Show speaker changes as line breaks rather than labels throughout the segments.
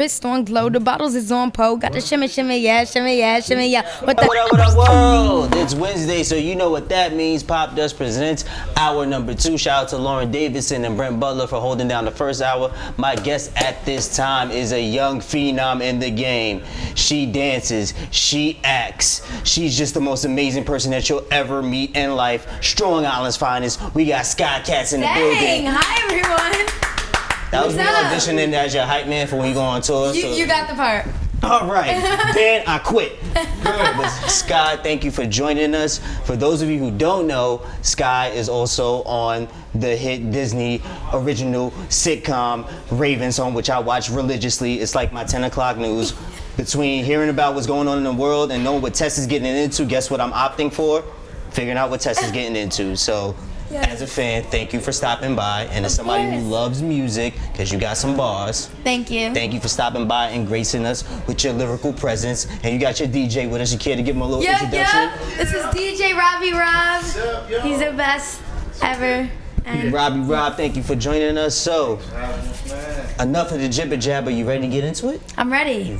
Wrist on glow, the bottles is on po. Got the shimmy, shimmy, yeah, shimmy, yeah, shimmy, yeah. What the?
What up, what up, world? It's Wednesday, so you know what that means. Pop Dust presents hour number two. Shout out to Lauren Davidson and Brent Butler for holding down the first hour. My guest at this time is a young phenom in the game. She dances, she acts. She's just the most amazing person that you'll ever meet in life. Strong Island's finest. We got Sky Katz in the
Dang!
building.
Hi everyone.
That was me auditioning as your hype man for when you go on tour.
You,
so-
you got the part.
All right, then I quit. But Sky, thank you for joining us. For those of you who don't know, Sky is also on the hit Disney original sitcom Raven's Home, which I watch religiously. It's like my 10 o'clock news. Between hearing about what's going on in the world and knowing what Tess is getting into, guess what I'm opting for? Figuring out what Tess is getting into. So, as a fan, thank you for stopping by. And as
Of
somebody who loves music, because you got some bars,
Thank you.
Thank you for stopping by and gracing us with your lyrical presence. And you got your DJ with us. You care to give him a little
yeah,
introduction?
yeah. This is DJ Robbie Rob. He's the best ever. And
Robbie Rob, thank you for joining us. So, enough of the jibber jabber. You ready to get into it?
I'm ready.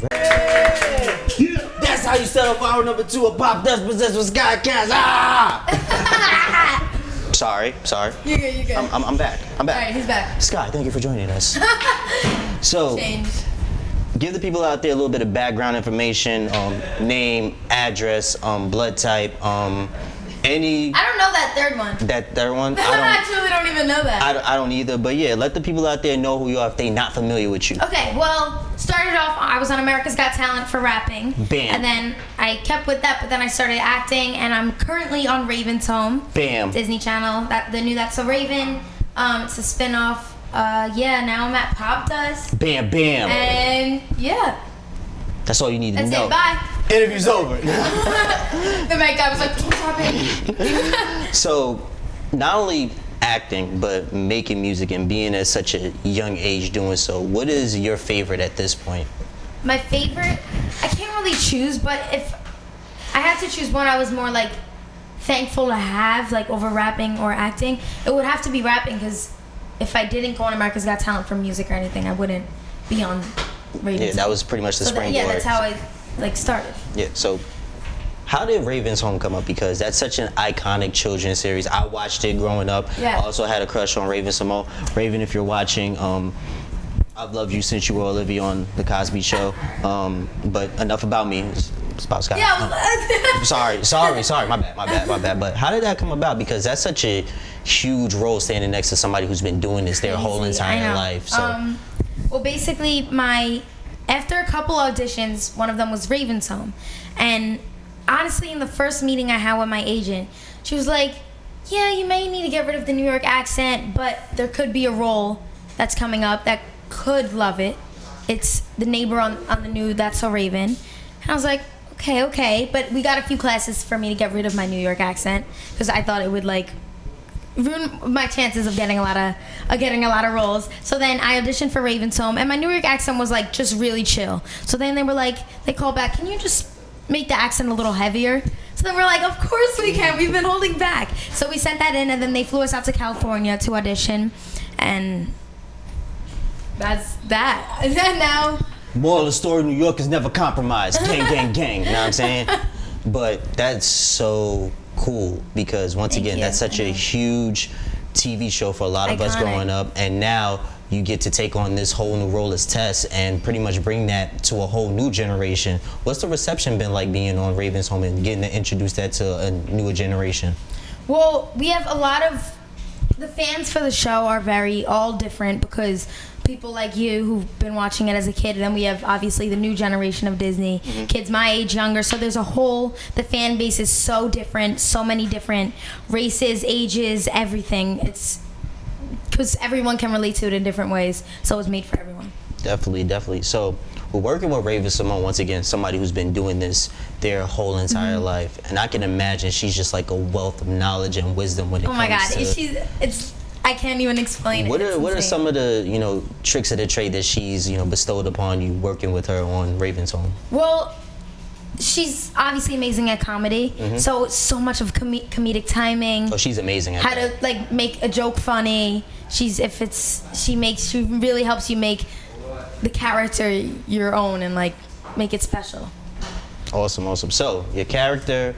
That's how you set up hour number two of Pop Dust Possessed with Sky Katz. Ah! sorry, sorry.
You good? You good?
I'm, I'm, I'm back. I'm back.
All right, he's back.
Sky, thank you for joining us. so,
Change.
give the people out there a little bit of background information, um, name, address, um, blood type, um, any
I don't know that third one.
that third one.
I
I don't,
actually don't even know that.
I don't, I don't either. But yeah, let the people out there know who you are if they not familiar with you.
Okay, well, started off, I was on America's Got Talent for rapping.
Bam.
And then I kept with that, but then I started acting, and I'm currently on Raven's Home,
Bam.
Disney Channel. That the new That's a Raven. Um, it's a spin-off. Uh, yeah, now I'm at Pop Dust,
Bam, bam.
and yeah,
That's all you need to
that's
know.
it. Bye.
Interview's over.
The mic guy was like, "Don't stop it."
so, not only acting, but making music and being at such a young age doing so. What is your favorite at this point?
My favorite, I can't really choose, but if I had to choose one, I was more like thankful to have, like over rapping or acting. It would have to be rapping because if I didn't go on America's Got Talent for music or anything, I wouldn't be on Ravens.
Yeah, that was pretty much the
so
springboard.
yeah, that's how I like started.
Yeah, so how did Raven's Home come up? Because that's such an iconic children's series. I watched it growing up.
Yeah.
I also had a crush on Raven-Symoné. Raven, if you're watching, um, I've loved you since you were Olivia on The Cosby Show. Um, but enough about me. It's, it's about Scott.
Yeah.
Sorry, sorry, sorry. My bad, my bad, my bad. But how did that come about? Because that's such a huge role standing next to somebody who's been doing this their whole
Crazy,
entire life. So
Um, well, basically, my after a couple auditions, one of them was Raven's Home, and honestly, in the first meeting I had with my agent, she was like, "Yeah, you may need to get rid of the New York accent, but there could be a role that's coming up that could love it. It's the neighbor on on the new That's So Raven," and I was like. Okay, okay, but we got a few classes for me to get rid of my New York accent because I thought it would like ruin my chances of getting a lot of uh, getting a lot of roles. So then I auditioned for Raven's Home, and my New York accent was like just really chill. So then they were like, they called back, can you just make the accent a little heavier? So then we're like, of course we can. We've been holding back. So we sent that in, and then they flew us out to California to audition, and that's that. Is that. And then now,
Moral of the story, New York is never compromised. Gang, gang, gang. You know what I'm saying? But that's so cool because once
Thank
again,
you.
that's such a huge TV show for a lot of us growing up. And now you get to take on this whole new role as Tess and pretty much bring that to a whole new generation. What's the reception been like being on Raven's Home and getting to introduce that to a newer generation?
Well, we have a lot of the fans for the show are very all different because people like you who've been watching it as a kid, and then we have obviously the new generation of Disney kids my age, younger. So there's a whole the fan base is so different, so many different races, ages, everything. It's because everyone can relate to it in different ways. So it's made for everyone.
Definitely, definitely. So we're working with Raven-Symoné once again, somebody who's been doing this their whole entire
Mm-hmm.
life, and I can imagine she's just like a wealth of knowledge and wisdom when it
Oh
comes
my God,
to.
she's it's I can't even explain
what
it.
are what are some of the you know tricks of the trade that she's you know bestowed upon you working with her on Raven's Home?
Well, she's obviously amazing at comedy.
Mm-hmm.
So so much of com- comedic timing.
Oh, she's amazing at
how
that.
to like make a joke funny. She's if it's she makes she really helps you make the character your own and like make it special.
Awesome, awesome. So your character,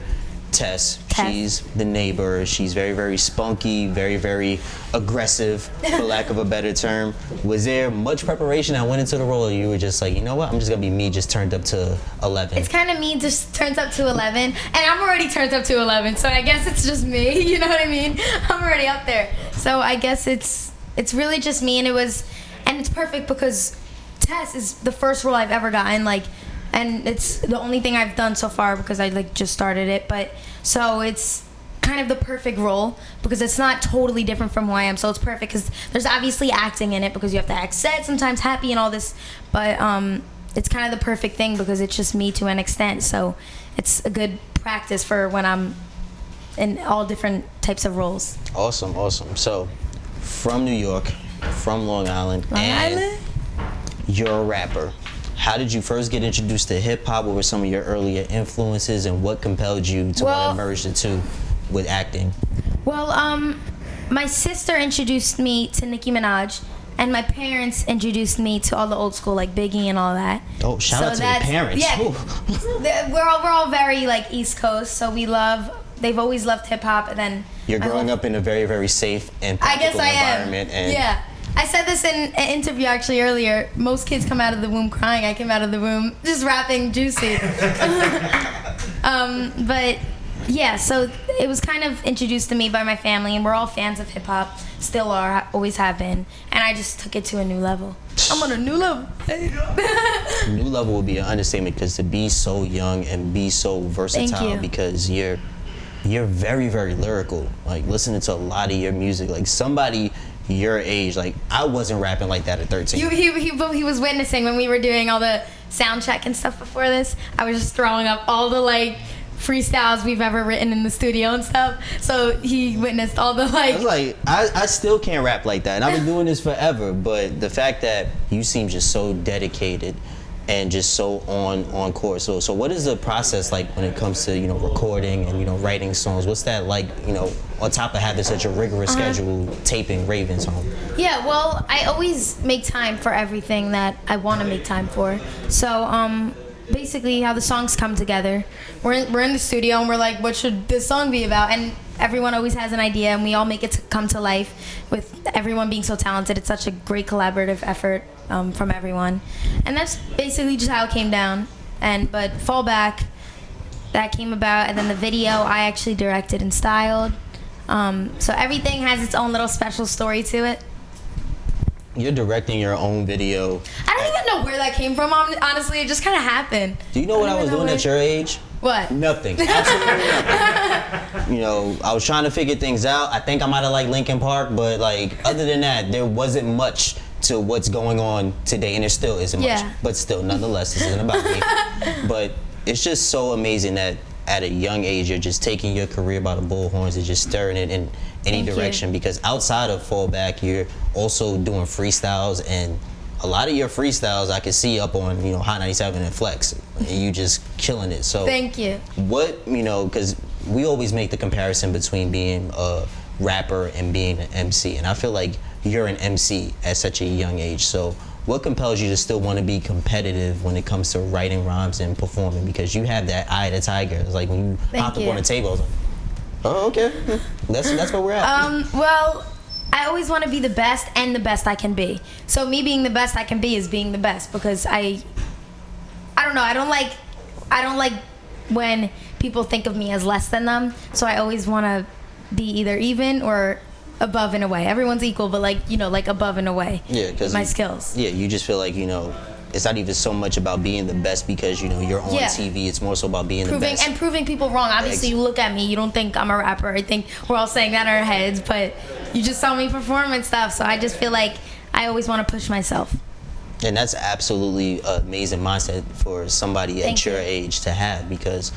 Tess, She's the neighbor. She's very, very spunky, very, very aggressive, for lack of a better term. Was there much preparation that went into the role? Or you were just like, you know what? I'm just gonna be me, just turned up to 11.
It's kind of me just turns up to 11, and I'm already turned up to 11, so I guess it's just me. You know what I mean? I'm already up there, so I guess it's it's really just me, and it was, and it's perfect because Tess is the first role I've ever gotten, like, and it's the only thing I've done so far because I like just started it, but so it's kind of the perfect role because it's not totally different from who I am. So it's perfect because there's obviously acting in it because you have to act sad, sometimes happy, and all this. But um, it's kind of the perfect thing because it's just me to an extent. So it's a good practice for when I'm in all different types of roles.
awesome, awesome. So, from New York, from Long Island,
Long
and
Island?
you're a rapper. How did you first get introduced to hip hop? What were some of your earlier influences, and what compelled you to
Well-
want to merge the two with acting?
Well, um, my sister introduced me to Nicki Minaj. And my parents introduced me to all the old school, like Biggie and all that.
Oh, shout out to your parents.
Yeah, we're all we're all very like East Coast, so we love. They've always loved hip hop, and then
You're growing up in a very, very safe and
I guess
practical
I am.
environment. And
yeah, I said this in an interview actually earlier. Most kids come out of the womb crying. I came out of the womb just rapping juicy. um, but yeah, so it was kind of introduced to me by my family, and we're all fans of hip hop. Still are, always have been, and I just took it to a new level. I'm on a new level.
new level would be an understatement because to be so young and be so versatile
you.
because you're you're very very lyrical like listening to a lot of your music like somebody your age like i wasn't rapping like that at 13
You, he, he, but he was witnessing when we were doing all the sound check and stuff before this. I was just throwing up all the like freestyles we've ever written in the studio and stuff. So he witnessed all the
I
like.
was like, I, I still can't rap like that. And I've been doing this forever. But the fact that you seem just so dedicated and just so on on course. So so what is the process like when it comes to, you know, recording and, you know, writing songs? What's that like, you know, on top of having such a rigorous
Uh-huh.
schedule taping Ravens home?
Yeah, well, I always make time for everything that I want to make time for. So, um, basically, how the songs come together. We're in, we're in the studio and we're like, what should this song be about? And everyone always has an idea, and we all make it to come to life. With everyone being so talented, it's such a great collaborative effort um, from everyone, and that's basically just how it came down. And but fallback, that came about, and then the video I actually directed and styled. Um, so everything has its own little special story to it.
You're directing your own video.
I don't even know where that came from. Honestly, it just kind of happened.
Do you know what I
don't
was doing at your age?
What?
Nothing. Absolutely nothing. You know, I was trying to figure things out. I think I might have liked Linkin Park, but like other than that, there wasn't much to what's going on today, and there still isn't much. But still, nonetheless, this isn't about me. But it's just so amazing that at a young age you're just taking your career by the bullhorns and just stirring it in any
Thank you.
direction. Because outside of fallback, you're also doing freestyles and. A lot of your freestyles I can see up on, you know, Hot 97 and Flex, and you just killing it. So
Thank you.
what you know because we always make the comparison between being a rapper and being an mc and i feel like you're an mc at such a young age so what compels you to still want to be competitive when it comes to writing rhymes and performing because you have that eye of the tiger it's like when you
Thank
hopped up on the table like, oh okay that's that's where we're at
Um, well, I always want to be the best and the best I can be. So me being the best I can be is being the best because I, I don't know. I don't like, I don't like when people think of me as less than them. So I always want to be either even or above in a way. Everyone's equal, but like you know, like above in a way.
yeah because
my skills.
yeah you just feel like you know it's not even so much about being the best because you know you're on
Yeah.
tv it's more so about being the
proving
best
and proving people wrong. Obviously, you look at me, you don't think I'm a rapper. I think we're all saying that in our heads, but you just saw me perform and stuff. So I just feel like I always want to push myself.
And that's absolutely an amazing mindset for somebody
Thank
at your
you.
age to have because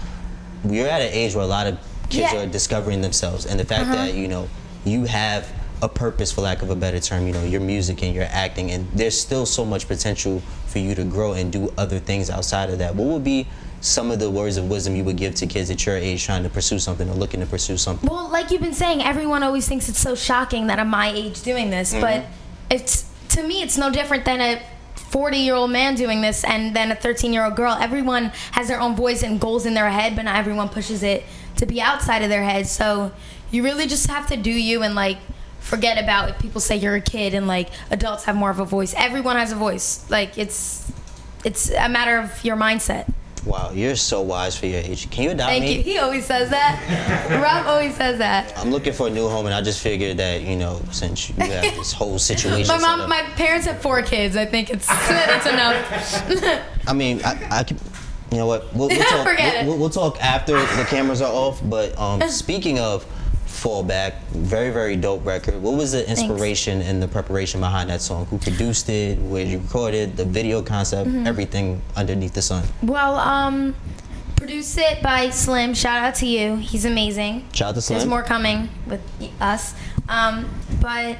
we're at an age where a lot of kids
Yeah.
Are discovering themselves. And the fact uh-huh. that, you know, you have a purpose, for lack of a better term, you know, your music and your acting, and there's still so much potential for you to grow and do other things outside of that. What would be some of the words of wisdom you would give to kids at your age trying to pursue something or looking to pursue something?
Well, like you've been saying, everyone always thinks it's so shocking that I'm my age doing this, mm-hmm. but it's to me, it's no different than a 40 year old man doing this and then a 13 year old girl. Everyone has their own voice and goals in their head, but not everyone pushes it to be outside of their head. So you really just have to do you and like forget about if people say you're a kid and like adults have more of a voice. Everyone has a voice. Like it's it's a matter of your mindset.
Wow, you're so wise for your age. Can you adopt
Thank
me?
you. He always says that. Rob always says that.
I'm looking for a new home, and I just figured that you know, since you have this whole situation.
My mom, my parents have four kids. I think it's it's enough.
I mean, I, I could. You know what? We'll, we'll talk.
Forget
we'll,
it.
we'll, we'll talk after the cameras are off. But um, speaking of fallback, very very dope record. What was the inspiration and the preparation behind that song? Who produced it? Where you recorded? The video concept?
Mm-hmm.
Everything underneath the sun.
well, um, produced it by Slim. Shout out to you. He's amazing.
Shout out to Slim.
There's more coming with us. Um, but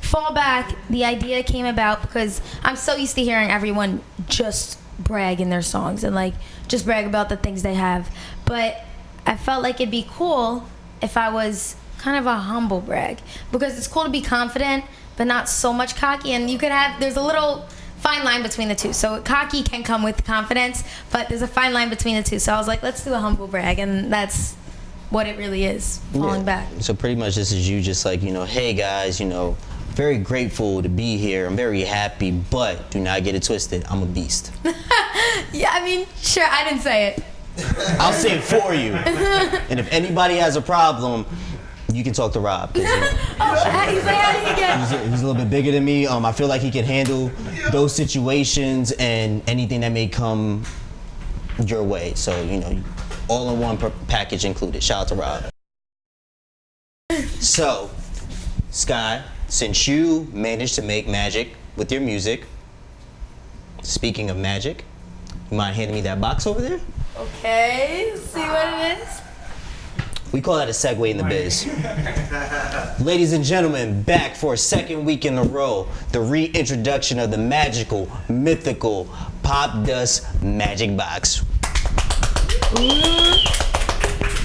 fallback, the idea came about because I'm so used to hearing everyone just brag in their songs and like just brag about the things they have. But I felt like it'd be cool if I was kind of a humble brag because it's cool to be confident but not so much cocky and you could have there's a little fine line between the two. So cocky can come with confidence, but there's a fine line between the two. So I was like, let's do a humble brag and that's what it really is, falling
Yeah.
back.
So pretty much this is you just like, you know, hey guys, you know, very grateful to be here. I'm very happy, but do not get it twisted. I'm a beast.
Yeah, I mean, sure, I didn't say it.
I'll say it for you. and if anybody has a problem, you can talk to Rob.
Oh, how- you say it
he's, a, he's a little bit bigger than me. Um, I feel like he can handle those situations and anything that may come your way. So, you know, all in one package included. Shout out to Rob. So, Sky, since you managed to make magic with your music, speaking of magic, mind handing me that box over there?
Okay, see what it is.
We call that a segue in the biz. Ladies and gentlemen, back for a second week in a row, the reintroduction of the magical, mythical Pop Dust Magic Box.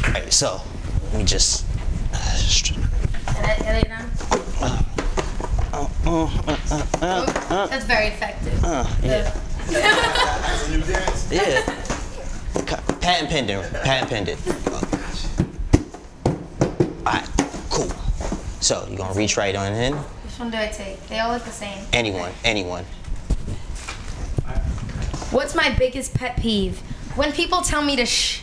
Alright, so let me just.
Get it, get it now? Oh, That's very effective.
Uh, yeah,
That's a new dance.
yeah. Ca- Patent pending, patent pending. Alright, cool. So you're gonna reach right on in.
Which one do I take? They all look the same.
Anyone, anyone.
What's my biggest pet peeve? When people tell me to shh.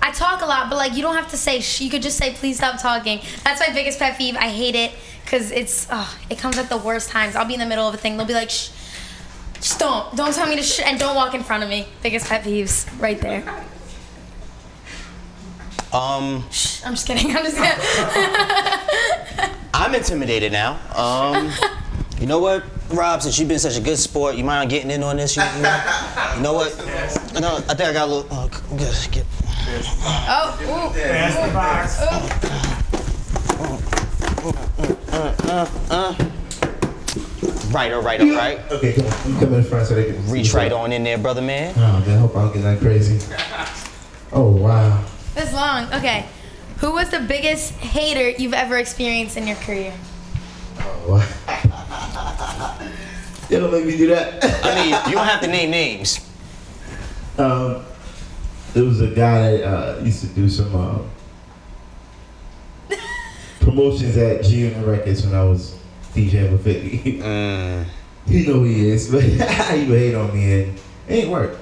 I talk a lot, but like you don't have to say shh. You could just say please stop talking. That's my biggest pet peeve. I hate it because it's oh, it comes at the worst times. I'll be in the middle of a thing. They'll be like shh. Just don't. Don't tell me to shh and don't walk in front of me. Biggest pet peeves right there.
Um,
Shh. I'm just kidding. I'm just kidding.
I'm intimidated now. Um, you know what, Rob? Since you've been such a good sport, you mind getting in on this? You, you know, you know what? No, I think I got a little. Uh, g- get,
oh, ooh.
Pass the box.
Right, all right, all right.
Okay, come on. You come in front so they can see
Reach right on in there, brother man.
Oh, man, I hope I don't get that crazy. Oh, wow.
This long. Okay. Who was the biggest hater you've ever experienced in your career?
Oh, wow. you don't make me do that.
I mean, you don't have to name names.
um, there was a guy that uh, used to do some uh, promotions at G Unit Records when I was DJing with 50.
Mm,
you know he is, but he would hate on me and it ain't work.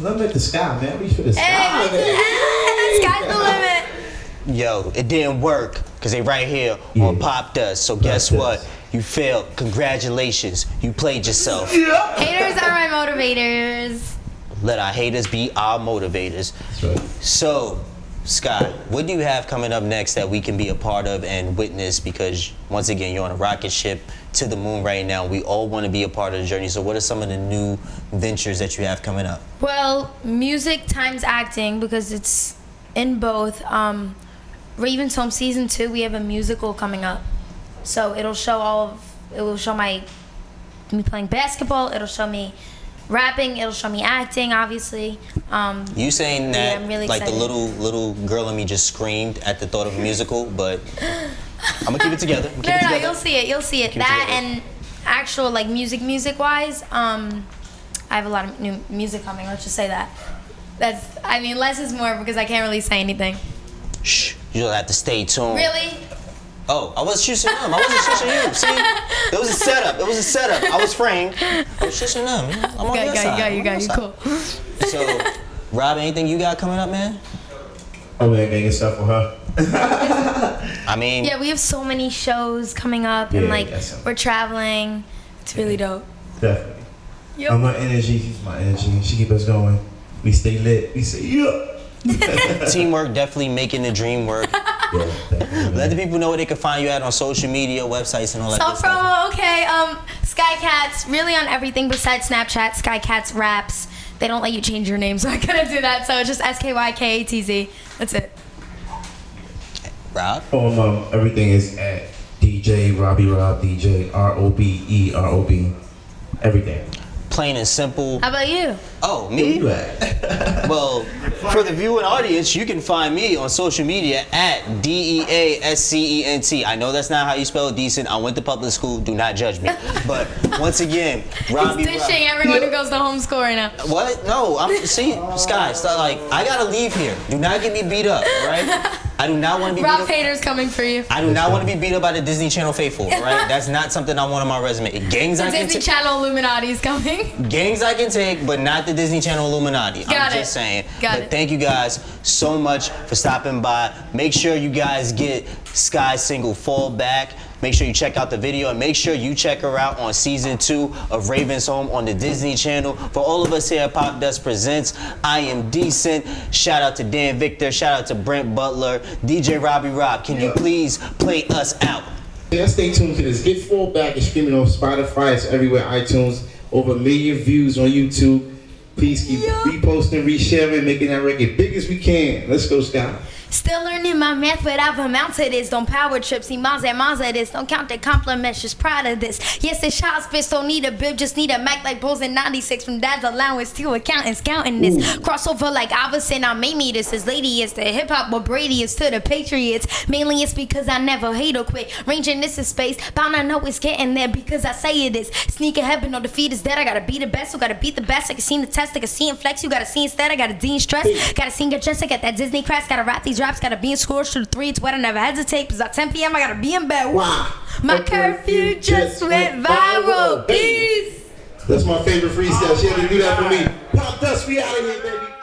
Let me at the sky, man. Reach for the sky.
Hey, sky's the limit.
yo, it didn't work because they right here on
Yeah.
Pop Dust. So guess
Dust.
what? You failed. Congratulations. You played yourself.
Haters are my motivators.
Let our haters be our motivators.
That's right.
So, Scott, what do you have coming up next that we can be a part of and witness? Because once again, you're on a rocket ship to the moon right now. We all want to be a part of the journey. So, what are some of the new ventures that you have coming up?
Well, music times acting because it's in both. Um, Ravens Home season two, we have a musical coming up, so it'll show all of. It will show my me playing basketball. It'll show me rapping. It'll show me acting, obviously. Um,
You saying
Yeah,
that
I'm really
like the little little girl in me just screamed at the thought of a musical, but I'm gonna keep it together.
No,
keep
no,
it
you'll see it. You'll see it.
Keep
that
together.
and actual like music, music wise, um, I have a lot of new music coming. Let's just say that. That's. I mean, less is more because I can't really say anything.
Shh, you'll have to stay tuned.
Really?
Oh, I was shushing them. I wasn't shushing you. See, it was a setup. It was a setup. I was framed. I was shushing them. I'm on
Got,
your
got,
side.
got you,
I'm on
got
your
you.
side.
Cool.
So, Rob, anything you got coming up, man?
I'm making stuff for her.
I mean,
Yeah, we have so many shows coming up,
Yeah,
and like we're traveling. It's really dope.
Definitely.
Yep.
I'm my energy. She's my energy. She keep us going. We stay lit. We say yeah.
teamwork definitely making the dream work.
yeah.
Let the people know where they can find you at on social media, websites, and all that stuff.
So
good stuff.
promo, okay. Um, Skykatz, really on everything besides Snapchat. Skykatz raps. They don't let you change your name, so I couldn't do that. So it's just S K Y K A T Z. That's it.
Rob,
Um, um, everything is at DJ Robbie Rob DJ R O B E R O B. Everything.
Plain and simple.
How about you?
Oh, me? Well, for the viewing audience, you can find me on social media at D E A S C E N T. I know that's not how you spell decent. I went to public school. Do not judge me. But once again, Robbie.
He's
Rob-
dishing everyone who goes to homeschool right now.
What? No, I'm see, Sky. Stop, like I gotta leave here. Do not get me beat up, right? I do not want to be beat
Rob
up.
Coming for you.
I do not want to be beat up by the Disney Channel faithful, right? That's not something I want on my resume. Gangs I can
Disney
take,
Channel Illuminati is coming.
gangs I can take, but not the Disney Channel Illuminati. I'm
Got it.
just saying.
Got
but
it.
thank you guys so much for stopping by. Make sure you guys get Sky's single Fall Back. Make sure you check out the video and make sure you check her out on season two of Raven's Home on the Disney Channel. For all of us here at Pop Dust Presents, I am decent. Shout out to Dan Victor. Shout out to Brent Butler. DJ Robbie Rob, can you please play us out?
Yeah, stay tuned to this. Get full back and streaming on Spotify. It's everywhere. iTunes. Over a million views on YouTube. Please keep
Yeah.
reposting, resharing, making that record big as we can. Let's go, Scott.
Still learning my math, but I've amounted this. Don't power trip, see miles at miles at this. Don't count the compliments, just proud of this. Yes, it's child's fist, don't need a bib, just need a Mac like Bulls in 96 from dad's allowance to accountants counting this. Crossover like Iverson, I made me this. His lady is the hip hop, but Brady is to the Patriots. Mainly it's because I never hate or quit. Ranging this is space, bound I know it's getting there because I say it is. Sneak ahead, but no defeat is dead. I gotta be the best, so gotta beat the best. I can see the test, I can see and flex. You gotta see instead, I gotta dean stress. Gotta sing your chest, I got that Disney crest. Gotta rap these raps, gotta be in to the three. It's what I never hesitate. Cause at 10 p.m. I gotta be in bed.
Wow.
My curfew just went viral. Peace.
That's my favorite freestyle. She had to do that for me. Pop dust, we out of here, baby.